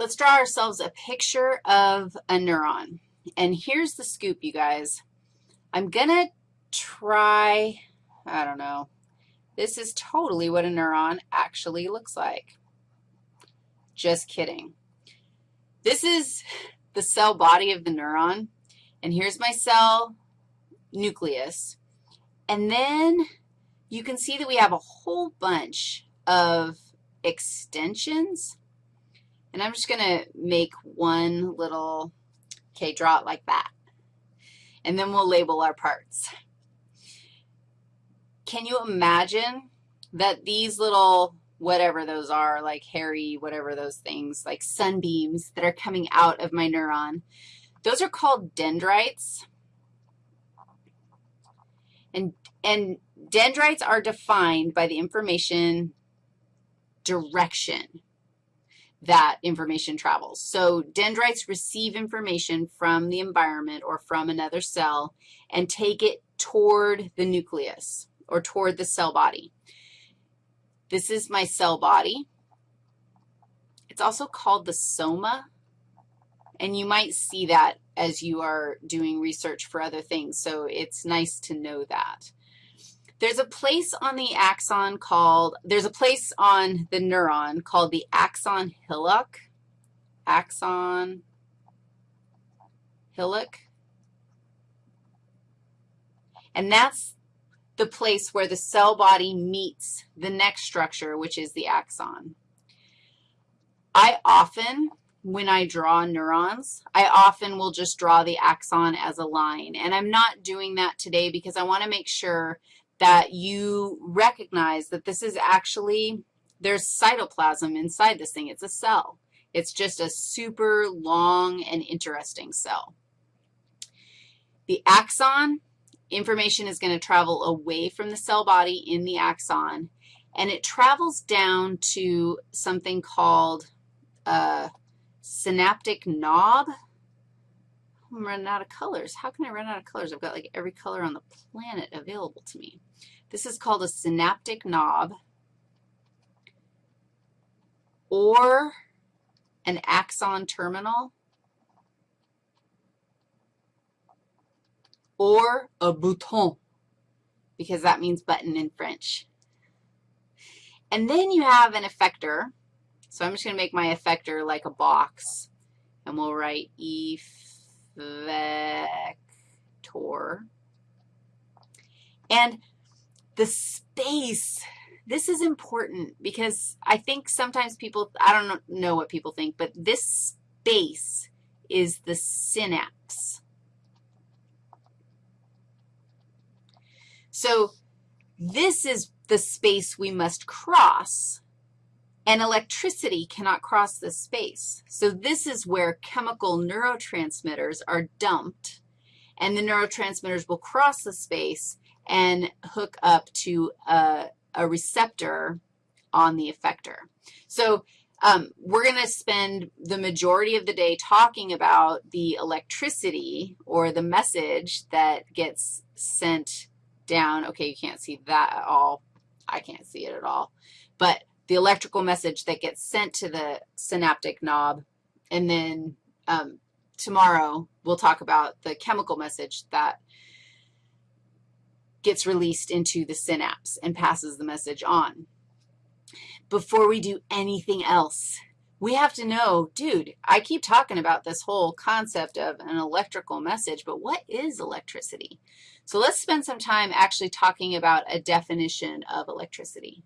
Let's draw ourselves a picture of a neuron. And here's the scoop, you guys. I'm going to try, I don't know, this is totally what a neuron actually looks like. Just kidding. This is the cell body of the neuron, and here's my cell nucleus. And then you can see that we have a whole bunch of extensions and I'm just going to make one little, okay, draw it like that. And then we'll label our parts. Can you imagine that these little whatever those are, like hairy, whatever those things, like sunbeams that are coming out of my neuron, those are called dendrites. And, and dendrites are defined by the information direction that information travels. So dendrites receive information from the environment or from another cell and take it toward the nucleus or toward the cell body. This is my cell body. It's also called the soma, and you might see that as you are doing research for other things, so it's nice to know that. There's a place on the axon called, there's a place on the neuron called the axon hillock, axon hillock, and that's the place where the cell body meets the next structure, which is the axon. I often, when I draw neurons, I often will just draw the axon as a line, and I'm not doing that today because I want to make sure that you recognize that this is actually, there's cytoplasm inside this thing. It's a cell. It's just a super long and interesting cell. The axon, information is going to travel away from the cell body in the axon, and it travels down to something called a synaptic knob. I'm running out of colors. How can I run out of colors? I've got like every color on the planet available to me. This is called a synaptic knob or an axon terminal or a bouton because that means button in French. And then you have an effector. So I'm just going to make my effector like a box, and we'll write effector. And the space, this is important because I think sometimes people, I don't know what people think, but this space is the synapse. So this is the space we must cross, and electricity cannot cross this space. So this is where chemical neurotransmitters are dumped, and the neurotransmitters will cross the space and hook up to a, a receptor on the effector. So um, we're going to spend the majority of the day talking about the electricity or the message that gets sent down. Okay, you can't see that at all. I can't see it at all. But the electrical message that gets sent to the synaptic knob, and then um, tomorrow we'll talk about the chemical message that gets released into the synapse and passes the message on. Before we do anything else, we have to know, dude, I keep talking about this whole concept of an electrical message, but what is electricity? So let's spend some time actually talking about a definition of electricity.